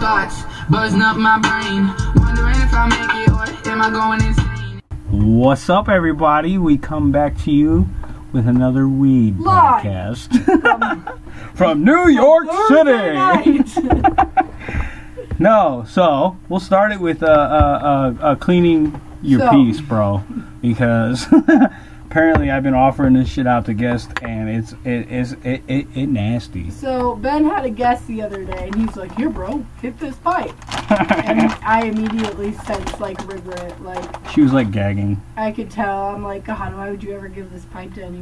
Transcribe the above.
thoughts, buzzing up my brain. Wondering if I make it or am I going insane? What's up, everybody? We come back to you with another weed Live. podcast from New York Thursday City. No, so we'll start it with uh, uh, uh, uh, cleaning your So- piece, bro, because apparently I've been offering this shit out to guests, and it's it is it, it, it nasty. so Ben had a guest the other day, and he's like, "Here, bro, hit this pipe." and I immediately sensed like regret. Like She was like gagging. I could tell. I'm like, God, why would you ever give this pipe to anyone?